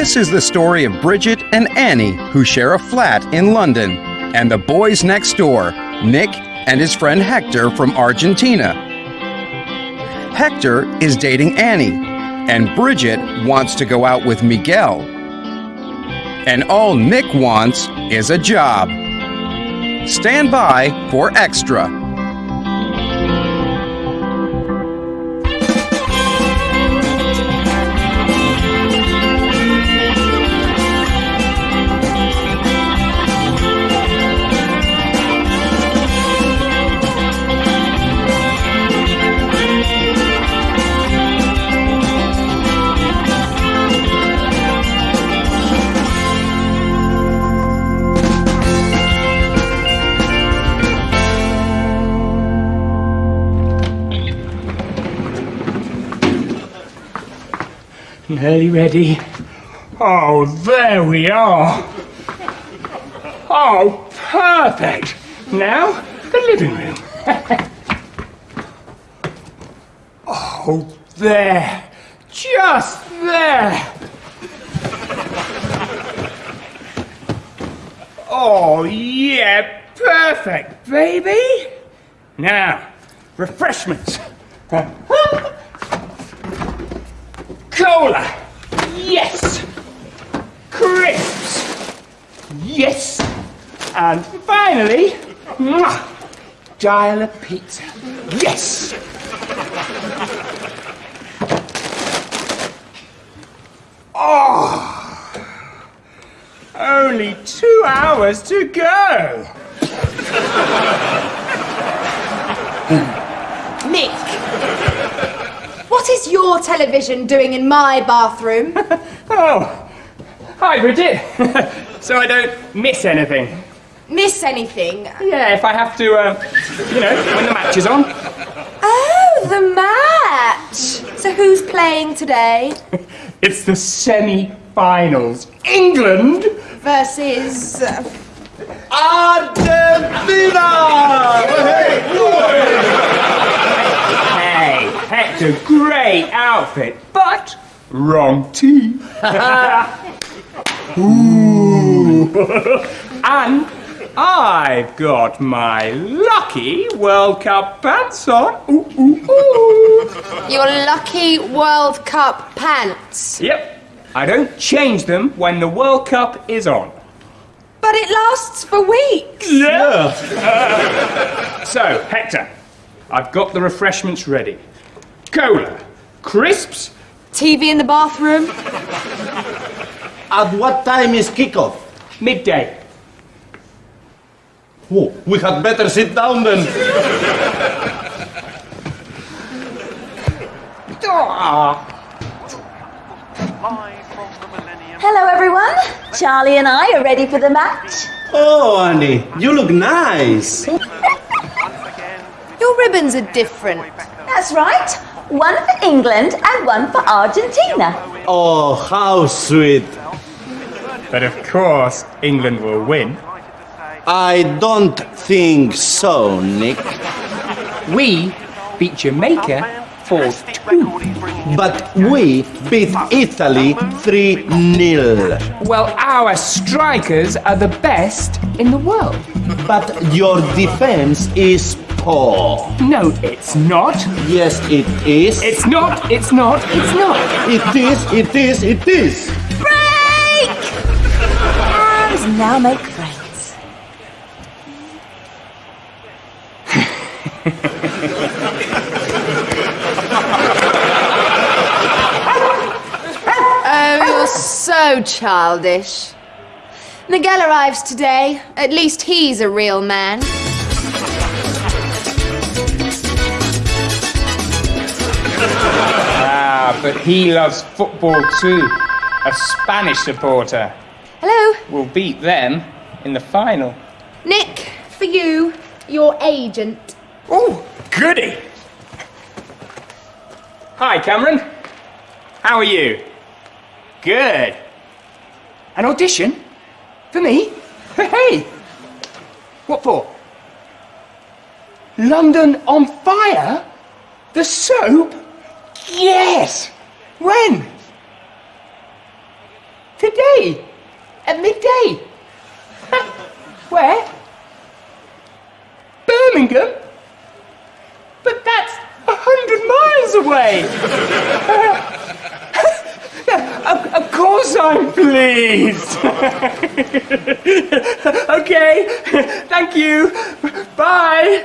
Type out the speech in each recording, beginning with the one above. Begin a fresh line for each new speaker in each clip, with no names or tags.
This is the story of Bridget and Annie, who share a flat in London, and the boys next door, Nick and his friend Hector from Argentina. Hector is dating Annie, and Bridget wants to go out with Miguel. And all Nick wants is a job. Stand by for extra.
Nearly ready. Oh, there we are. Oh, perfect. Now, the living room. oh, there. Just there. Oh, yeah, perfect, baby. Now, refreshments. Cola. Yes. Crisps. Yes. And finally, mwah, dial a pizza. Yes. Oh, only two hours to go.
Nick! What is your television doing in my bathroom?
Oh, hi, Bridget. so I don't miss anything.
Miss anything?
Yeah, if I have to, uh, you know, when the match is on.
Oh, the match! So who's playing today?
It's the semi-finals. England
Versus. uh,
Hey, Hector, great outfit, but wrong team. Ooh. and I've got my lucky World Cup pants on. Ooh, ooh, ooh.
Your lucky World Cup pants.
Yep. I don't change them when the World Cup is on.
But it lasts for weeks.
Yeah. so, Hector, I've got the refreshments ready. Cola, crisps,
TV in the bathroom.
At what time is kickoff?
midday.
Oh, we had better sit down then.
Hello, everyone. Charlie and I are ready for the match.
Oh, Annie, you look nice.
Your ribbons are different.
That's right. One for England and one for Argentina.
Oh, how sweet.
But of course, England will win.
I don't think so, Nick.
We beat Jamaica for two.
But we beat Italy 3 0.
Well, our strikers are the best in the world.
But your defense is poor.
No, it's not.
Yes, it is.
It's not. It's not. It's not.
It is, it is, it is.
Break! And now make friends.
Oh, you're so childish. Miguel arrives today. At least he's a real man.
Ah, but he loves football too. A Spanish supporter.
Hello,
We'll beat them in the final.
Nick, for you, your agent.
Oh, goody! Hi, Cameron. How are you? Good. An audition? For me? Hey! What for? London on Fire? The soap? Yes! When? Today? At midday? Where? Birmingham? But that's a hundred miles away! of, of uh, uh, uh, course I'm pleased! okay, thank you. Bye!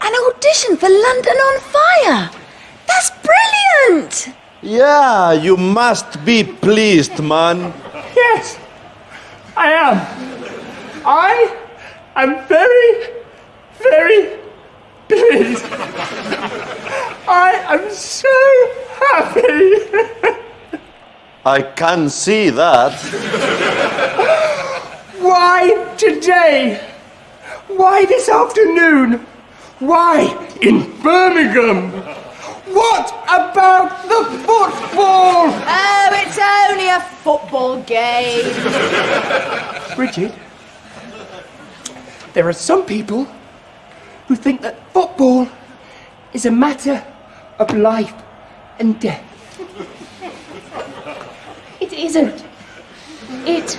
An audition for London on Fire! That's brilliant!
Yeah, you must be pleased, man.
Yes, I am. I am very, very pleased. I am so happy.
I can see that.
Why today? Why this afternoon? Why in Birmingham? What about the football?
Oh, it's only a football game.
Bridget, there are some people who think that football is a matter of life and death. It isn't. It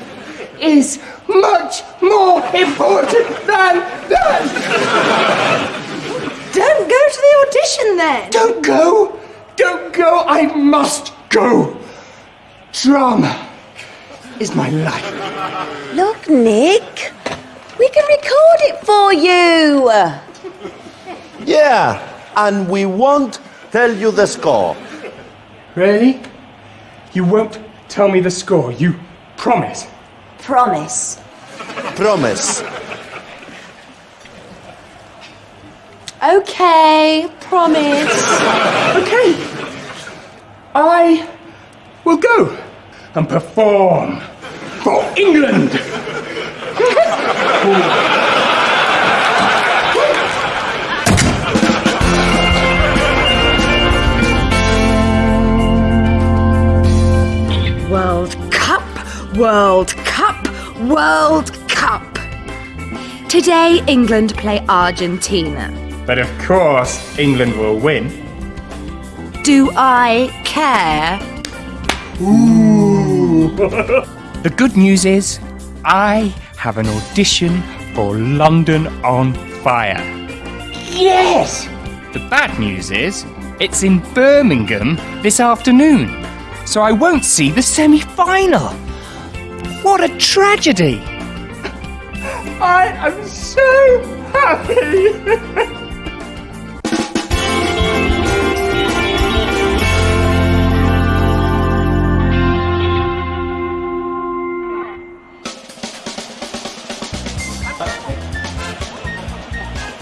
is much more important than that.
Don't go to the audition then.
Don't go! Don't go! I must go! Drama is my life.
Look, Nick, we can record it for you.
Yeah, and we won't tell you the score.
Really? You won't tell me the score, you promise?
Promise.
Promise.
Okay, promise.
Okay. I will go and perform for England.
World Cup, World Cup. Today, England play Argentina.
But of course, England will win.
Do I care? Ooh!
The good news is, I have an audition for London on Fire. Yes! The bad news is, it's in Birmingham this afternoon, so I won't see the semi final. What a tragedy! I am so happy!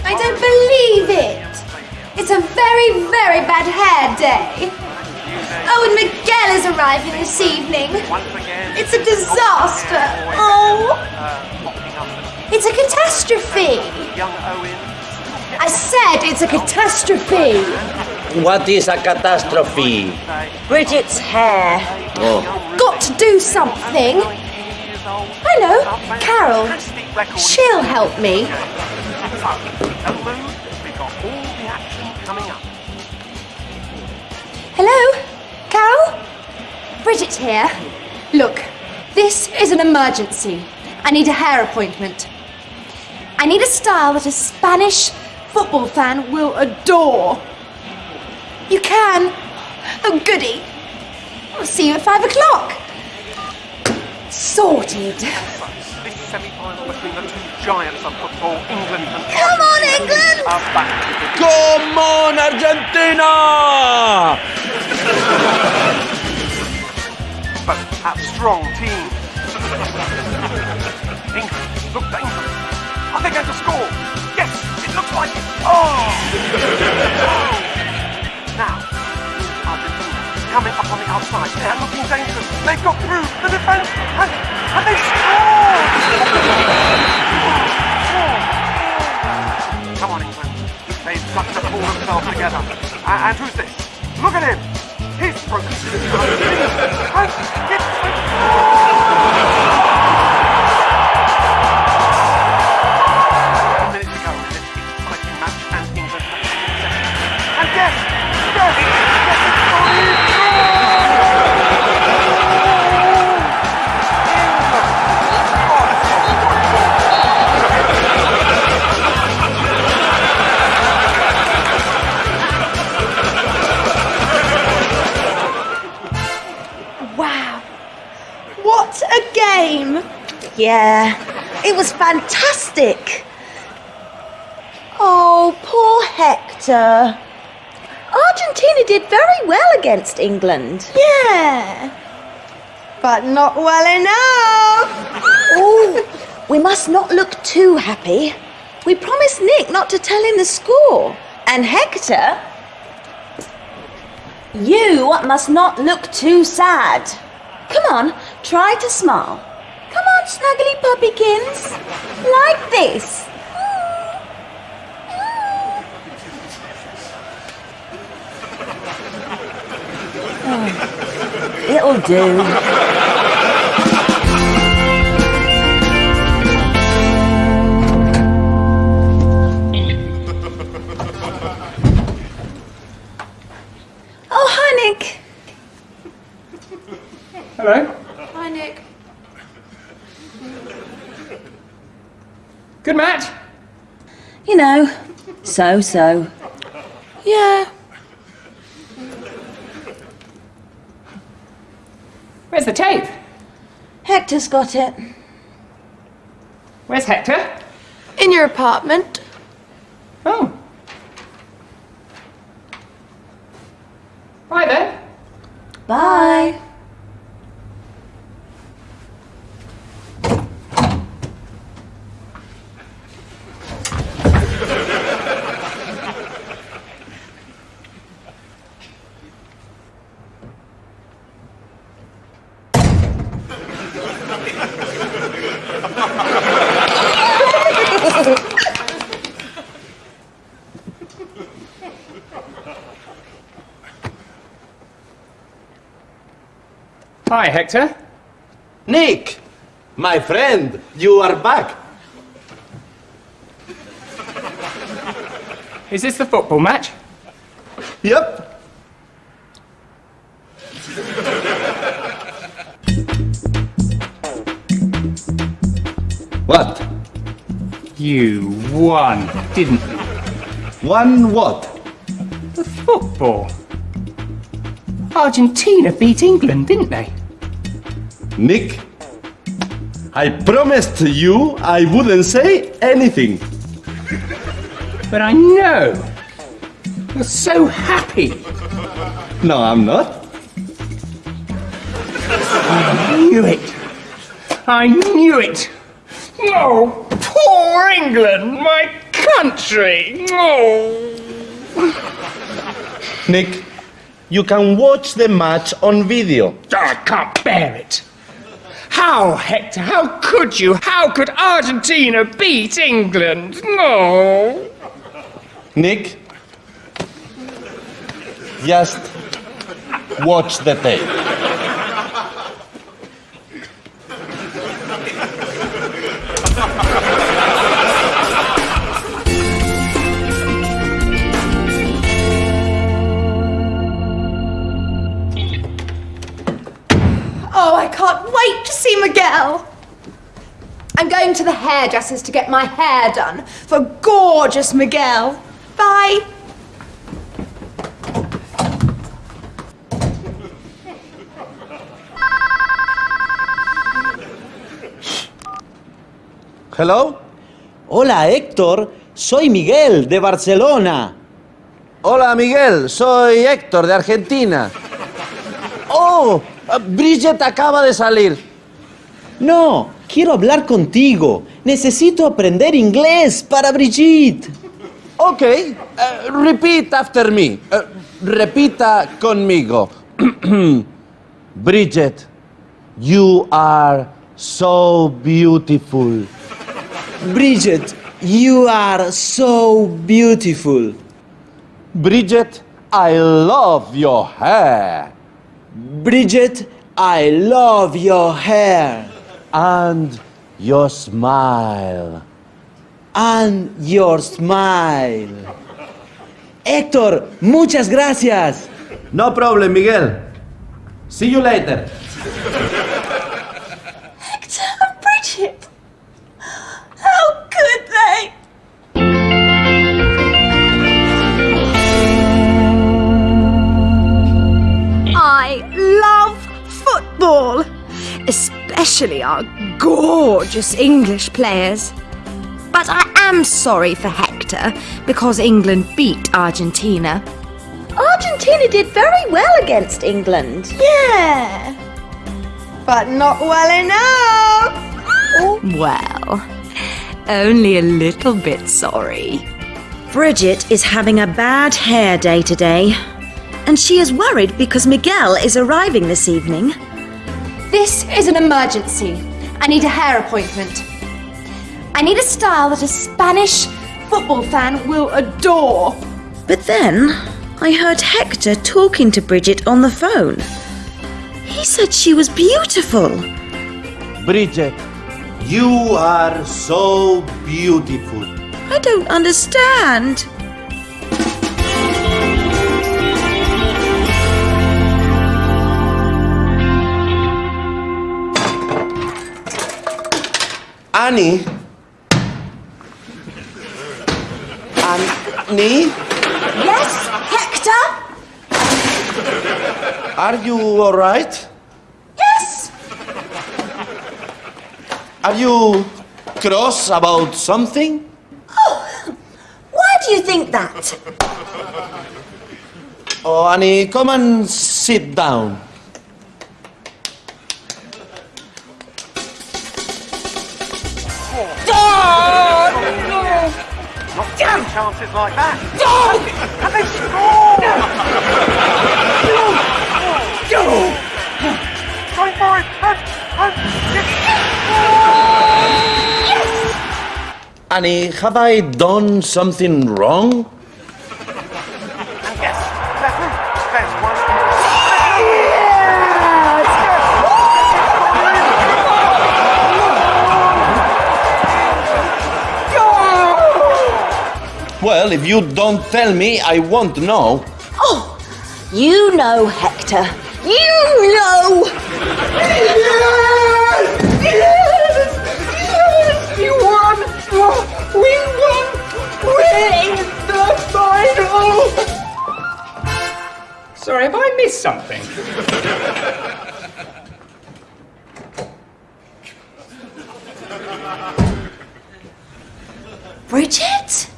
I don't believe it. It's a very, very bad hair day. And Miguel is arriving this evening. It's a disaster. Oh. It's a catastrophe. I said it's a catastrophe.
What is a catastrophe?
Bridget's hair. Oh.
Got to do something. I know, Carol. She'll help me. Hello? Carol? Bridget's here. Look, this is an emergency. I need a hair appointment. I need a style that a Spanish football fan will adore. You can? Oh, goody. I'll see you at five o'clock. Sorted.
This semi-final between the two giants of football, England and
Come on, England!
are back
Come on, Argentina!
Both have strong team. England, look England. Are they going to score? Yes, it looks like it. Oh! oh! now, Argentina coming up on the outside. They're looking dangerous. They've got through the defence and, and they scored! Come on, England. They've got to pull themselves together. And, and who's this? Look at him. He's broken through the
Yeah, it was fantastic. Oh, poor Hector. Argentina did very well against England.
Yeah. But not well enough.
Oh, we must not look too happy. We promised Nick not to tell him the score. And Hector, you must not look too sad. Come on, try to smile. Come on, snuggly puppykins. Like this. Oh, it'll do. Oh, hi,
Hello.
Hi, Nick.
Good match.
You know, so so.
Yeah.
Where's the tape?
Hector's got it.
Where's Hector?
In your apartment.
Oh. Bye then.
Bye.
Hi, Hector.
Nick, my friend, you are back.
Is this the football match?
Yep. What?
You won, didn't you?
Won what?
The football. Argentina beat England, didn't they?
Nick, I promised you I wouldn't say anything.
But I know. You're so happy.
No, I'm not.
I knew it. I knew it. Oh, poor England, my country. Oh.
Nick, you can watch the match on video.
I can't bear it. How, Hector? How could you? How could Argentina beat England? No.
Nick, just watch the tape.
Hairdressers to get my hair done for gorgeous Miguel. Bye.
Hello?
Hola Héctor, soy Miguel de Barcelona.
Hola Miguel, soy Héctor de Argentina. Oh, Bridget acaba de salir.
No, quiero hablar contigo. Necesito aprender inglés para Brigitte.
Ok, eh, repeat after me. Eh, repita conmigo. Bridget, you are so beautiful.
Bridget, you are so beautiful.
Bridget, I love your hair.
Bridget, I love your hair
And your smile.
and your smile. Héctor, muchas gracias.
No problem, Miguel. See you later.
Especially our gorgeous English players. But I am sorry for Hector because England beat Argentina.
Argentina did very well against England.
Yeah. But not well enough. Well, only a little bit sorry.
Bridget is having a bad hair day today. And she is worried because Miguel is arriving this evening.
This is an emergency. I need a hair appointment. I need a style that a Spanish football fan will adore.
But then I heard Hector talking to Bridget on the phone. He said she was beautiful.
Bridget, you are so beautiful.
I don't understand.
Annie? Annie?
Yes, Hector?
Are you alright?
Yes.
Are you cross about something?
Oh, Why do you think that?
Oh, Annie, come and sit down.
Not taking chances like that. And they score! Going for it! And, and,
Annie, have I done something wrong? Well, if you don't tell me, I won't know.
Oh, you know, Hector. You know. Yes! Yes! Yes!
You won! We won! We're in the final! Sorry, have I missed something?
Bridget?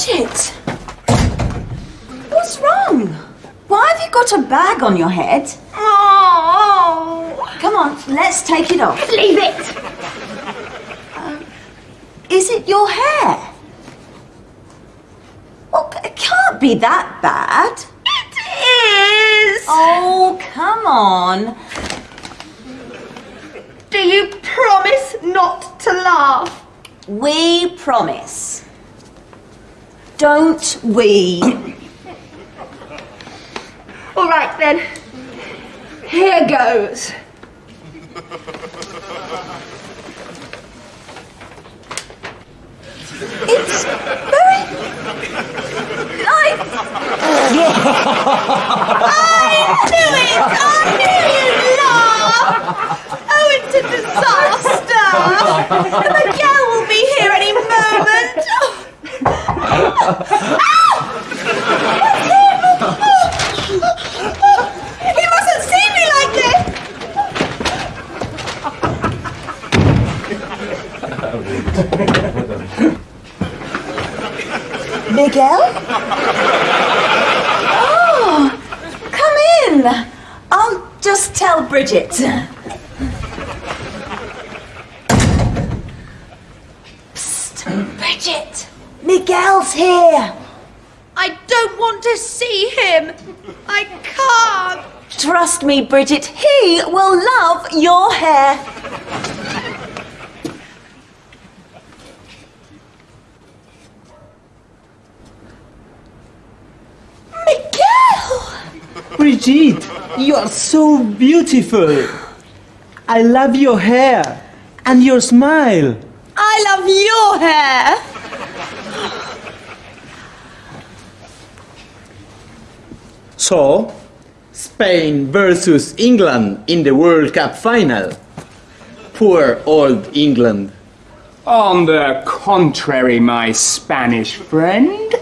Bridget! What's wrong? Why have you got a bag on your head?
Oh,
Come on, let's take it off.
leave it.
Um, is it your hair? Well, it can't be that bad.
It is.
Oh, come on.
Do you promise not to laugh?
We promise. Don't we?
All right then. Here goes.
It's very nice. I knew it! I knew you'd laugh! Oh, it's a disaster! The Miguel will be here any moment! He mustn't see me like this! Miguel? Oh, come in. I'll just tell Bridget. Psst, Bridget. Miguel's here.
I don't want to see him. I can't.
Trust me, Bridget. He will love your hair. Miguel!
Brigitte, you are so beautiful. I love your hair and your smile.
I love your hair.
So, Spain versus England in the World Cup final. Poor old England.
On the contrary, my Spanish friend,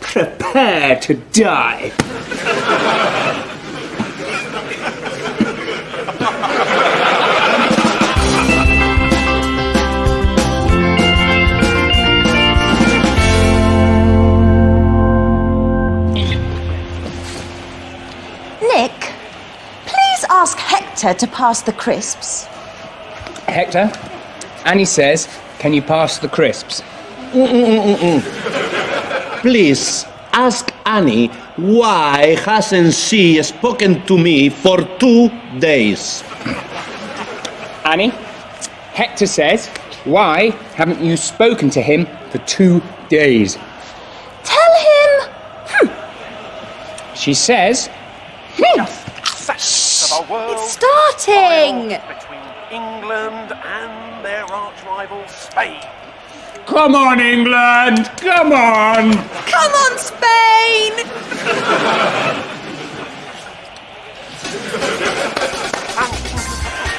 prepare to die.
Hector to pass the crisps.
Hector, Annie says, can you pass the crisps?
Please ask Annie why hasn't she spoken to me for two days?
Annie, Hector says, why haven't you spoken to him for two days?
Tell him.
She says,
our world.
It's starting!
Between England and their arch rival Spain.
Come on, England! Come on!
Come on, Spain!
And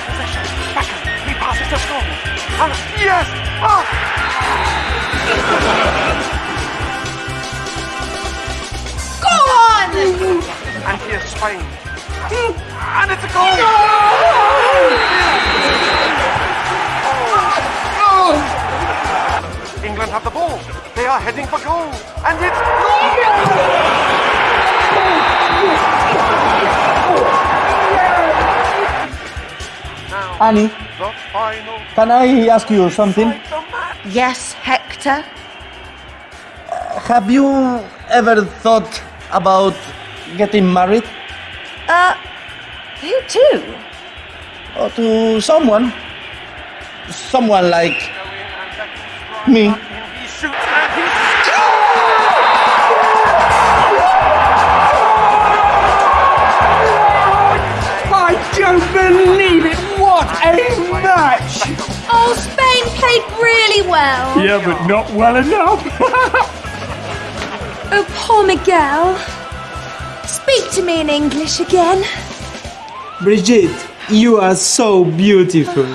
possession. Backhand. He passes to Scotland. And yes! Ah!
Go on!
And here's Spain. And it's a goal! England have the ball. They are heading for goal. And it's Now,
Annie, can I ask you something?
Yes, Hector.
Have you ever thought about getting married?
Uh, who to?
Or to someone? Someone like me.
He shoots and he
I don't believe it! What a match!
Oh, Spain played really well.
Yeah, but not well enough.
Oh, poor Miguel. Speak to me in English again.
Brigitte, you are so beautiful.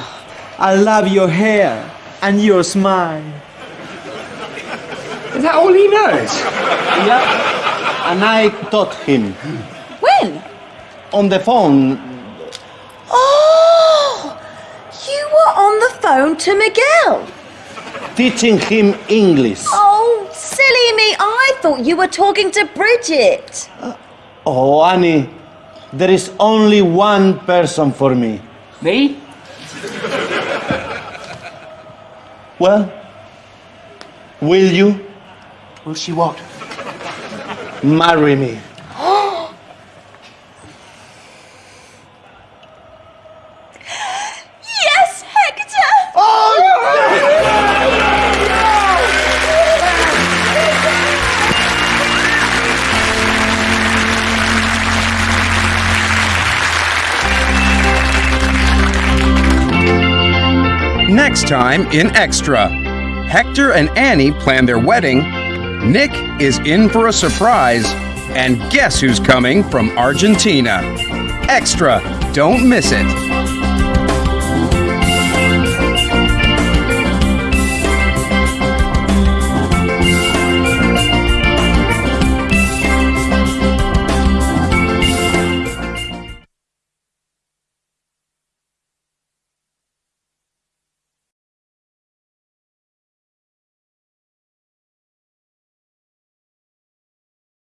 I love your hair and your smile.
Is that all he knows?
Yeah. And I taught him
When?
on the phone.
Oh! You were on the phone to Miguel.
teaching him English.
Oh, silly me. I thought you were talking to Bridget.
Uh, oh, Annie, there is only one person for me.
Me?
Well, will you
Will she what?
marry me?
Next time in Extra, Hector and Annie plan their wedding, Nick is in for a surprise, and guess who's coming from Argentina? Extra, don't miss it.